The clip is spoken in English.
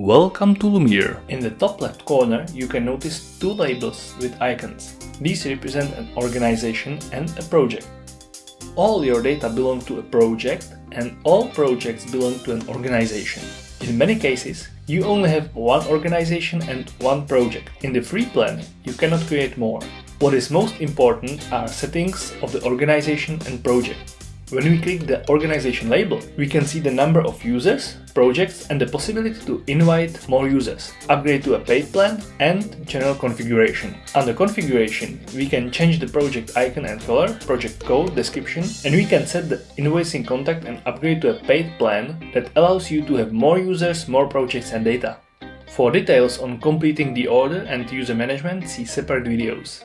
Welcome to Lumeer. In the top left corner you can notice two labels with icons. These represent an organization and a project. All your data belong to a project and all projects belong to an organization. In many cases, you only have one organization and one project. In the free plan, you cannot create more. What is most important are settings of the organization and project. When we click the organization label, we can see the number of users, projects and the possibility to invite more users, upgrade to a paid plan and general configuration. Under configuration, we can change the project icon and color, project code, description and we can set the invoicing contact and upgrade to a paid plan that allows you to have more users, more projects and data. For details on completing the order and user management, see separate videos.